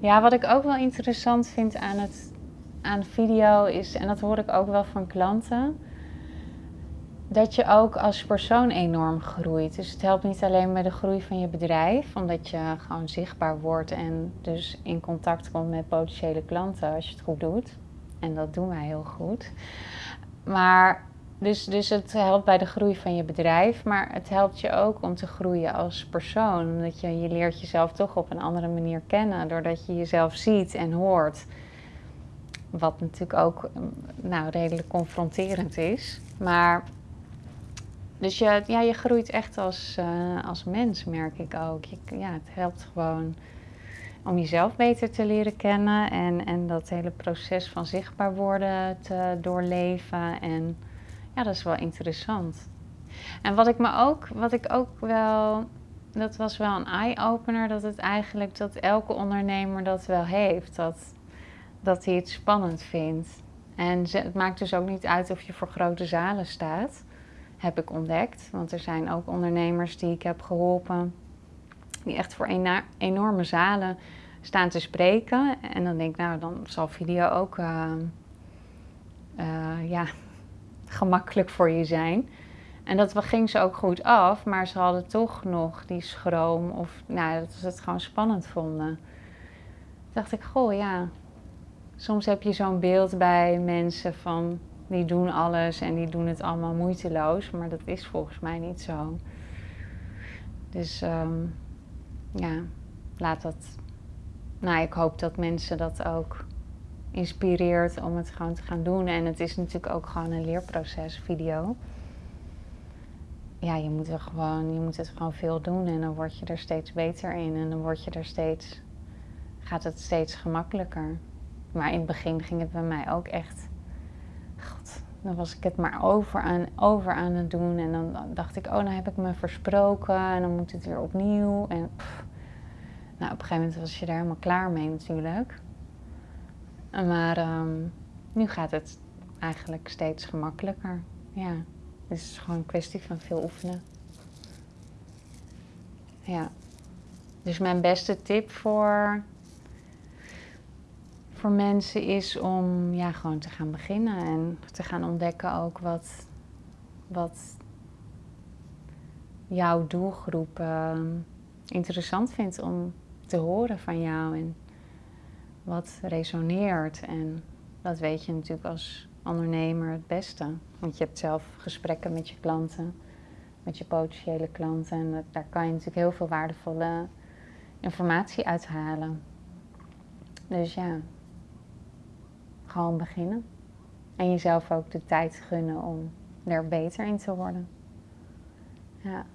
Ja, wat ik ook wel interessant vind aan, het, aan video is, en dat hoor ik ook wel van klanten, dat je ook als persoon enorm groeit. Dus het helpt niet alleen bij de groei van je bedrijf, omdat je gewoon zichtbaar wordt en dus in contact komt met potentiële klanten als je het goed doet. En dat doen wij heel goed. Maar dus, dus het helpt bij de groei van je bedrijf, maar het helpt je ook om te groeien als persoon. Omdat je, je leert jezelf toch op een andere manier kennen, doordat je jezelf ziet en hoort. Wat natuurlijk ook nou, redelijk confronterend is. Maar dus je, ja, je groeit echt als, uh, als mens, merk ik ook. Je, ja, het helpt gewoon om jezelf beter te leren kennen en, en dat hele proces van zichtbaar worden te doorleven. En ja, dat is wel interessant. En wat ik me ook, wat ik ook wel, dat was wel een eye-opener, dat het eigenlijk, dat elke ondernemer dat wel heeft. Dat, dat hij het spannend vindt. En het maakt dus ook niet uit of je voor grote zalen staat heb ik ontdekt. Want er zijn ook ondernemers die ik heb geholpen, die echt voor enorme zalen staan te spreken. En dan denk ik, nou, dan zal video ook uh, uh, ja, gemakkelijk voor je zijn. En dat ging ze ook goed af, maar ze hadden toch nog die schroom of nou, dat ze het gewoon spannend vonden. Dacht ik, goh ja, soms heb je zo'n beeld bij mensen van die doen alles en die doen het allemaal moeiteloos, maar dat is volgens mij niet zo. Dus um, ja, laat dat. Nou, ik hoop dat mensen dat ook inspireert om het gewoon te gaan doen. En het is natuurlijk ook gewoon een leerproces, video. Ja, je moet er gewoon, je moet het gewoon veel doen en dan word je er steeds beter in en dan word je er steeds, gaat het steeds gemakkelijker. Maar in het begin ging het bij mij ook echt God, dan was ik het maar over aan, over aan het doen. En dan dacht ik, oh, dan heb ik me versproken en dan moet het weer opnieuw. En nou, op een gegeven moment was je daar helemaal klaar mee natuurlijk. Maar ehm, nu gaat het eigenlijk steeds gemakkelijker. Ja, het is gewoon een kwestie van veel oefenen. Ja. Dus mijn beste tip voor voor mensen is om ja, gewoon te gaan beginnen en te gaan ontdekken ook wat, wat jouw doelgroep uh, interessant vindt om te horen van jou en wat resoneert. En dat weet je natuurlijk als ondernemer het beste. Want je hebt zelf gesprekken met je klanten, met je potentiële klanten en daar kan je natuurlijk heel veel waardevolle informatie uithalen. Dus ja, gewoon beginnen. En jezelf ook de tijd gunnen om er beter in te worden. Ja.